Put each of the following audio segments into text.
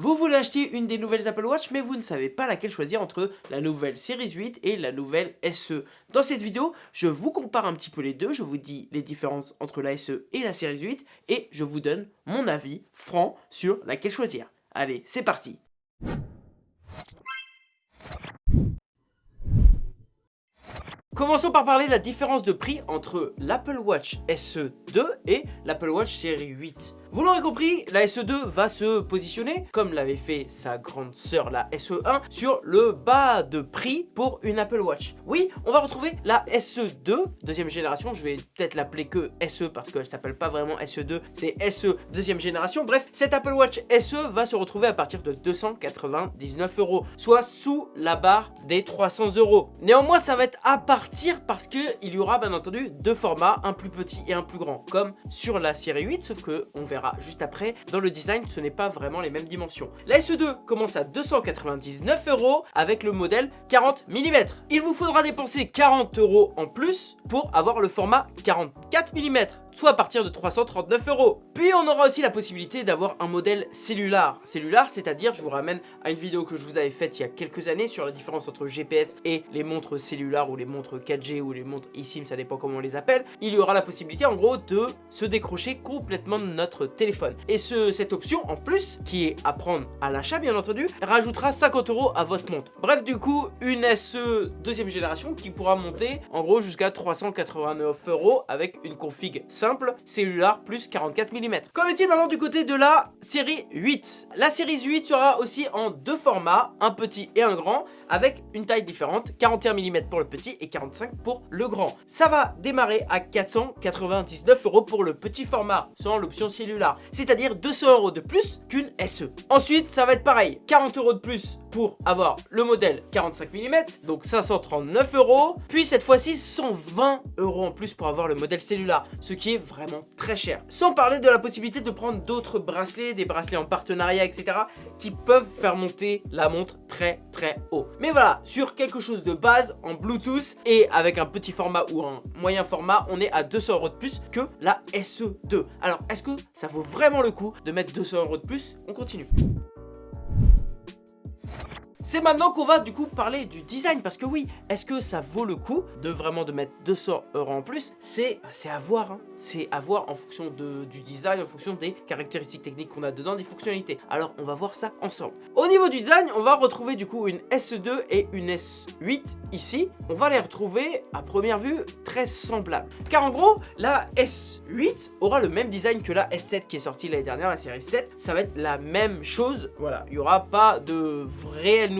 Vous voulez acheter une des nouvelles Apple Watch mais vous ne savez pas laquelle choisir entre la nouvelle Series 8 et la nouvelle SE. Dans cette vidéo, je vous compare un petit peu les deux, je vous dis les différences entre la SE et la Series 8 et je vous donne mon avis franc sur laquelle choisir. Allez, c'est parti Commençons par parler de la différence de prix entre l'Apple Watch SE 2 et l'Apple Watch Series 8. Vous l'aurez compris, la SE2 va se positionner, comme l'avait fait sa grande sœur la SE1, sur le bas de prix pour une Apple Watch. Oui, on va retrouver la SE2, deuxième génération, je vais peut-être l'appeler que SE parce qu'elle s'appelle pas vraiment SE2, c'est SE deuxième génération. Bref, cette Apple Watch SE va se retrouver à partir de 299 euros, soit sous la barre des 300 euros. Néanmoins, ça va être à partir parce qu'il y aura bien entendu deux formats, un plus petit et un plus grand, comme sur la série 8, sauf que on verra juste après. Dans le design, ce n'est pas vraiment les mêmes dimensions. La SE2 commence à 299 euros avec le modèle 40 mm. Il vous faudra dépenser 40 euros en plus pour avoir le format 44 mm soit à partir de 339 euros. Puis on aura aussi la possibilité d'avoir un modèle cellulaire. Cellulaire, c'est-à-dire, je vous ramène à une vidéo que je vous avais faite il y a quelques années sur la différence entre GPS et les montres cellulaires ou les montres 4G ou les montres eSIM, ça dépend comment on les appelle. Il y aura la possibilité en gros de se décrocher complètement de notre téléphone. Et ce, cette option en plus, qui est à prendre à l'achat bien entendu, rajoutera 50 euros à votre montre. Bref, du coup, une SE deuxième génération qui pourra monter en gros jusqu'à 389 euros avec une config simple, cellulaire plus 44 mm. Qu'en est-il maintenant du côté de la série 8 La série 8 sera aussi en deux formats, un petit et un grand, avec une taille différente, 41 mm pour le petit et 45 pour le grand. Ça va démarrer à 499 euros pour le petit format, sans l'option cellulaire, c'est-à-dire 200 euros de plus qu'une SE. Ensuite, ça va être pareil, 40 euros de plus pour avoir le modèle 45 mm, donc 539 euros. Puis cette fois-ci, 120 euros en plus pour avoir le modèle cellulaire, ce qui vraiment très cher. Sans parler de la possibilité de prendre d'autres bracelets, des bracelets en partenariat, etc. qui peuvent faire monter la montre très très haut. Mais voilà, sur quelque chose de base en Bluetooth et avec un petit format ou un moyen format, on est à 200 euros de plus que la SE2. Alors, est-ce que ça vaut vraiment le coup de mettre 200 euros de plus? On continue. C'est maintenant qu'on va du coup parler du design parce que oui, est-ce que ça vaut le coup de vraiment de mettre 200 euros en plus? C'est à voir, hein. c'est à voir en fonction de, du design, en fonction des caractéristiques techniques qu'on a dedans, des fonctionnalités. Alors on va voir ça ensemble. Au niveau du design, on va retrouver du coup une SE2 et une S8 ici. On va les retrouver à première vue très semblables. Car en gros, la S8 aura le même design que la S7 qui est sortie l'année dernière, la série 7. Ça va être la même chose, voilà, il n'y aura pas de réel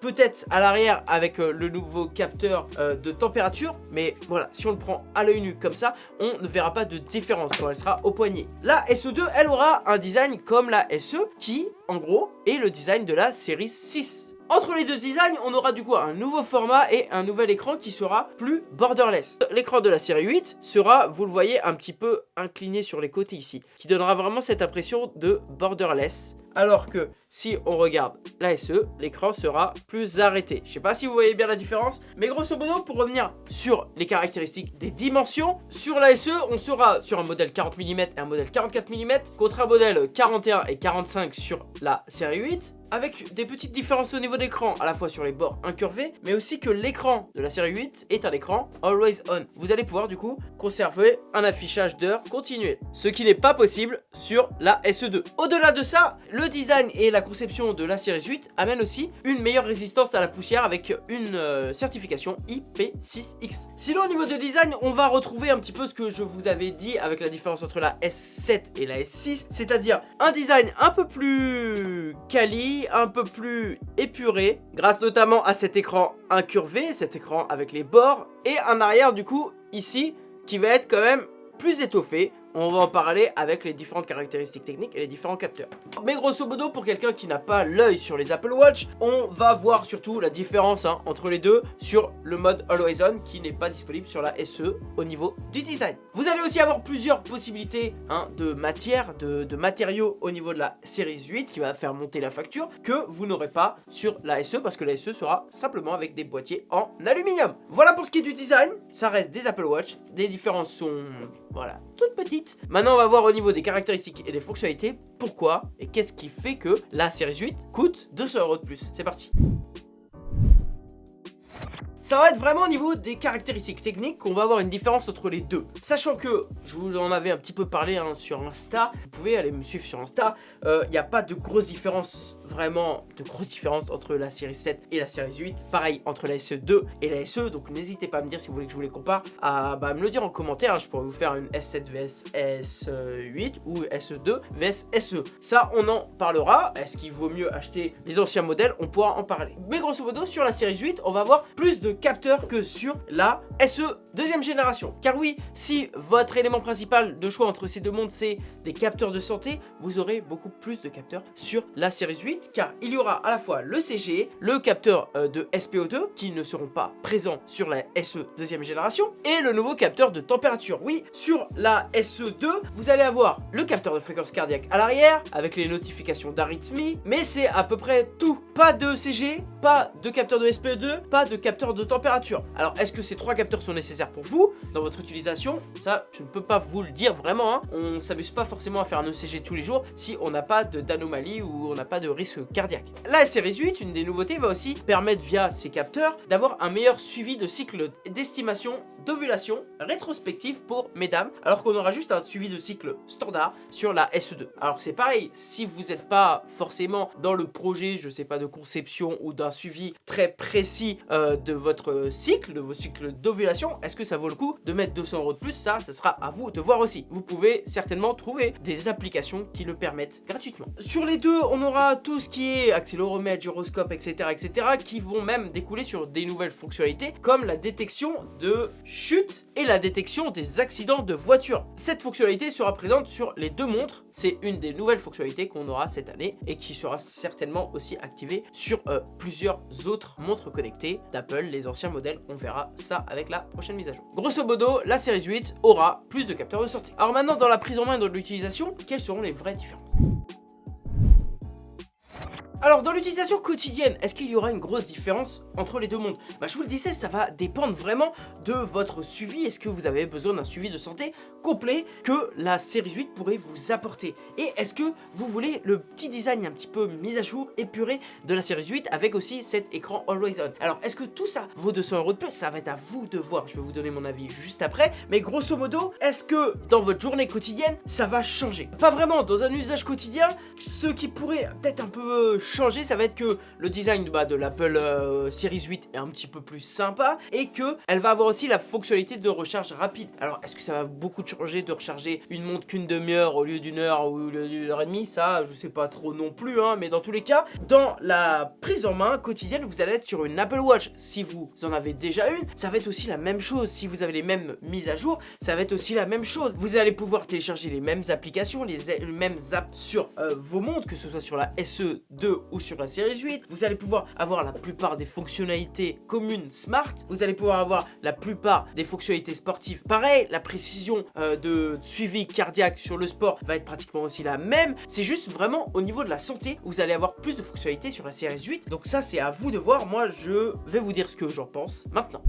Peut-être à l'arrière avec euh, le nouveau capteur euh, de température, mais voilà, si on le prend à l'œil nu comme ça, on ne verra pas de différence quand elle sera au poignet. La SE2, elle aura un design comme la SE qui, en gros, est le design de la série 6. Entre les deux designs, on aura du coup un nouveau format et un nouvel écran qui sera plus borderless. L'écran de la série 8 sera, vous le voyez, un petit peu incliné sur les côtés ici, qui donnera vraiment cette impression de borderless alors que si on regarde la SE, l'écran sera plus arrêté. Je sais pas si vous voyez bien la différence, mais grosso modo, pour revenir sur les caractéristiques des dimensions, sur la SE, on sera sur un modèle 40 mm et un modèle 44 mm, contre un modèle 41 et 45 sur la série 8, avec des petites différences au niveau d'écran, à la fois sur les bords incurvés, mais aussi que l'écran de la série 8 est un écran Always On. Vous allez pouvoir du coup conserver un affichage d'heures continuel, ce qui n'est pas possible sur la SE2. Au-delà de ça, le le design et la conception de la série 8 amènent aussi une meilleure résistance à la poussière avec une euh, certification IP6X. Sinon au niveau de design, on va retrouver un petit peu ce que je vous avais dit avec la différence entre la S7 et la S6, c'est-à-dire un design un peu plus quali, un peu plus épuré, grâce notamment à cet écran incurvé, cet écran avec les bords, et un arrière du coup ici qui va être quand même plus étoffé, on va en parler avec les différentes caractéristiques techniques et les différents capteurs. Mais grosso modo, pour quelqu'un qui n'a pas l'œil sur les Apple Watch, on va voir surtout la différence hein, entre les deux sur le mode Always On qui n'est pas disponible sur la SE au niveau du design. Vous allez aussi avoir plusieurs possibilités hein, de matière, de, de matériaux au niveau de la série 8 qui va faire monter la facture que vous n'aurez pas sur la SE parce que la SE sera simplement avec des boîtiers en aluminium. Voilà pour ce qui est du design, ça reste des Apple Watch, les différences sont voilà toutes petites Maintenant, on va voir au niveau des caractéristiques et des fonctionnalités. Pourquoi et qu'est-ce qui fait que la série 8 coûte 200 euros de plus? C'est parti ça va être vraiment au niveau des caractéristiques techniques qu'on va avoir une différence entre les deux. Sachant que, je vous en avais un petit peu parlé hein, sur Insta, vous pouvez aller me suivre sur Insta, il euh, n'y a pas de grosse différence, vraiment de grosses différences entre la série 7 et la série 8. Pareil, entre la SE2 et la SE, donc n'hésitez pas à me dire si vous voulez que je vous les compare, à bah, me le dire en commentaire, hein. je pourrais vous faire une S7 vs S8 ou SE2 vs SE. Ça, on en parlera, est-ce qu'il vaut mieux acheter les anciens modèles? On pourra en parler. Mais grosso modo, sur la série 8, on va avoir plus de capteurs que sur la SE deuxième génération. Car oui, si votre élément principal de choix entre ces deux mondes c'est des capteurs de santé, vous aurez beaucoup plus de capteurs sur la série 8 car il y aura à la fois le CG, le capteur euh, de SPO2 qui ne seront pas présents sur la SE deuxième génération et le nouveau capteur de température. Oui, sur la SE2, vous allez avoir le capteur de fréquence cardiaque à l'arrière avec les notifications d'arythmie, mais c'est à peu près tout. Pas de CG, pas de capteur de SPO2, pas de capteur température. Alors, est-ce que ces trois capteurs sont nécessaires pour vous? Dans votre utilisation Ça, je ne peux pas vous le dire vraiment. Hein. On s'amuse pas forcément à faire un ECG tous les jours si on n'a pas d'anomalie ou on n'a pas de risque cardiaque. La série 8, une des nouveautés, va aussi permettre via ces capteurs d'avoir un meilleur suivi de cycle d'estimation d'ovulation rétrospective pour mesdames, alors qu'on aura juste un suivi de cycle standard sur la SE2. Alors c'est pareil, si vous n'êtes pas forcément dans le projet, je sais pas, de conception ou d'un suivi très précis euh, de votre cycle, de vos cycles d'ovulation, est-ce que ça vaut le coup de mettre 200 euros de plus? Ça, ce sera à vous de voir aussi. Vous pouvez certainement trouver des applications qui le permettent gratuitement. Sur les deux, on aura tout ce qui est accéléromètre, gyroscope, etc., etc., qui vont même découler sur des nouvelles fonctionnalités, comme la détection de chute et la détection des accidents de voiture. Cette fonctionnalité sera présente sur les deux montres. C'est une des nouvelles fonctionnalités qu'on aura cette année et qui sera certainement aussi activée sur euh, plusieurs autres montres connectées d'Apple, les anciens modèles, on verra ça avec la prochaine mise à jour. Grosso modo, la série 8 aura plus de capteurs de sortie. Alors maintenant, dans la prise en main et dans l'utilisation, quelles seront les vraies différences? Alors dans l'utilisation quotidienne, est-ce qu'il y aura une grosse différence entre les deux mondes? Bah je vous le disais, ça va dépendre vraiment de votre suivi. Est-ce que vous avez besoin d'un suivi de santé complet que la série 8 pourrait vous apporter? Et est-ce que vous voulez le petit design un petit peu mis à jour, épuré de la série 8 avec aussi cet écran Always On? Alors est-ce que tout ça vaut 200 euros de plus? Ça va être à vous de voir, je vais vous donner mon avis juste après. Mais grosso modo, est-ce que dans votre journée quotidienne, ça va changer? Pas vraiment, dans un usage quotidien, ce qui pourrait peut-être un peu changer, ça va être que le design bah, de l'Apple euh, Series 8 est un petit peu plus sympa et que elle va avoir aussi la fonctionnalité de recharge rapide. Alors, est-ce que ça va beaucoup changer de recharger une montre qu'une demi-heure au lieu d'une heure ou d'une heure et demie? Ça, je sais pas trop non plus, hein, mais dans tous les cas, dans la prise en main quotidienne, vous allez être sur une Apple Watch. Si vous en avez déjà une, ça va être aussi la même chose. Si vous avez les mêmes mises à jour, ça va être aussi la même chose. Vous allez pouvoir télécharger les mêmes applications, les, mêmes apps sur euh, vos montres, que ce soit sur la SE2 ou sur la série 8. Vous allez pouvoir avoir la plupart des fonctionnalités communes smart. Vous allez pouvoir avoir la plupart des fonctionnalités sportives. Pareil, la précision euh, de suivi cardiaque sur le sport va être pratiquement aussi la même. C'est juste vraiment au niveau de la santé, vous allez avoir plus de fonctionnalités sur la série 8. Donc ça, c'est à vous de voir. Moi, je vais vous dire ce que j'en pense maintenant.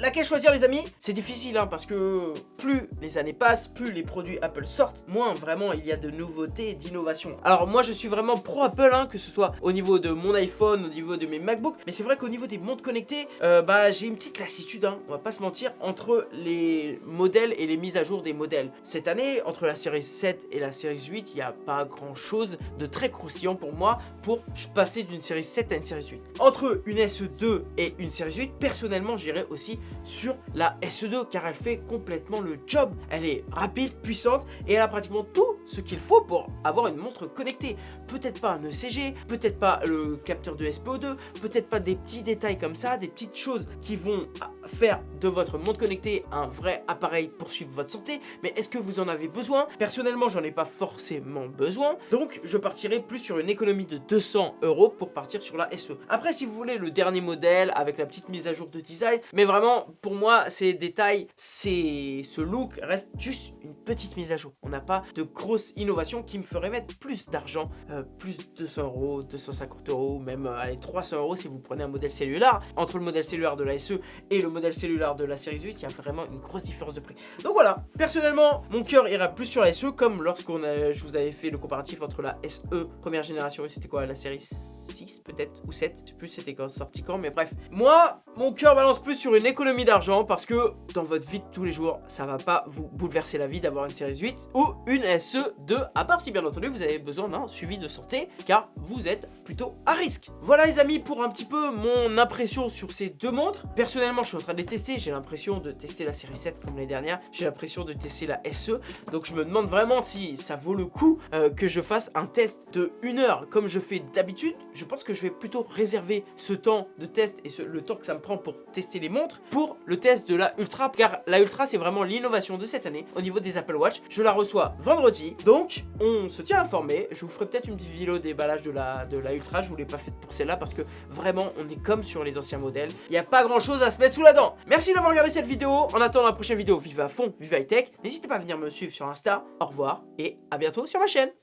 Laquelle choisir les amis? C'est difficile hein, parce que plus les années passent, plus les produits Apple sortent, moins vraiment il y a de nouveautés et d'innovations. Alors moi je suis vraiment pro Apple, hein, que ce soit au niveau de mon iPhone, au niveau de mes MacBooks, mais c'est vrai qu'au niveau des montres connectées, euh, bah j'ai une petite lassitude, hein, on va pas se mentir, entre les modèles et les mises à jour des modèles. Cette année, entre la série 7 et la série 8, il n'y a pas grand chose de très croustillant pour moi pour passer d'une série 7 à une série 8. Entre une SE2 et une série 8, personnellement j'irais aussi sur la SE2 car elle fait complètement le job. Elle est rapide, puissante et elle a pratiquement tout ce qu'il faut pour avoir une montre connectée. Peut-être pas un ECG, peut-être pas le capteur de SPO2, peut-être pas des petits détails comme ça, des petites choses qui vont faire de votre montre connectée un vrai appareil pour suivre votre santé. Mais est-ce que vous en avez besoin? Personnellement, j'en ai pas forcément besoin. Donc, je partirai plus sur une économie de 200 euros pour partir sur la SE. Après, si vous voulez le dernier modèle avec la petite mise à jour de design, mais vraiment Pour moi, ces détails, ce look reste juste une petite mise à jour. On n'a pas de grosse innovation qui me ferait mettre plus d'argent, euh, plus de 200 euros, 250 euros, même euh, allez, 300 euros si vous prenez un modèle cellulaire. Entre le modèle cellulaire de la SE et le modèle cellulaire de la série 8, il y a vraiment une grosse différence de prix. Donc voilà, personnellement, mon cœur ira plus sur la SE, comme lorsqu'on je vous avais fait le comparatif entre la SE première génération et c'était quoi, la série 6 peut-être, ou 7, je sais plus c'était quand sorti quand, mais bref. Moi, mon cœur balance plus sur une économie d'argent parce que dans votre vie de tous les jours, ça va pas vous bouleverser la vie d'avoir une série 8 ou une SE2, à part si bien entendu vous avez besoin d'un suivi de santé, car vous êtes plutôt à risque. Voilà les amis pour un petit peu mon impression sur ces deux montres. Personnellement, je suis en train de les tester, j'ai l'impression de tester la série 7 comme l'année dernière, j'ai l'impression de tester la SE, donc je me demande vraiment si ça vaut le coup euh, que je fasse un test de 1 heure comme je fais d'habitude. Je pense que je vais plutôt réserver ce temps de test et le temps que ça me prend pour tester les montres pour le test de la Ultra, car la Ultra c'est vraiment l'innovation de cette année au niveau des Apple Watch. Je la reçois vendredi, donc on se tient informé. Je vous ferai peut-être une petite vidéo déballage de la, de la Ultra, je vous l'ai pas faite pour celle-là parce que vraiment on est comme sur les anciens modèles. Il n'y a pas grand chose à se mettre sous la dent. Merci d'avoir regardé cette vidéo. En attendant la prochaine vidéo, vive à fond, vive high tech. N'hésitez pas à venir me suivre sur Insta. Au revoir et à bientôt sur ma chaîne.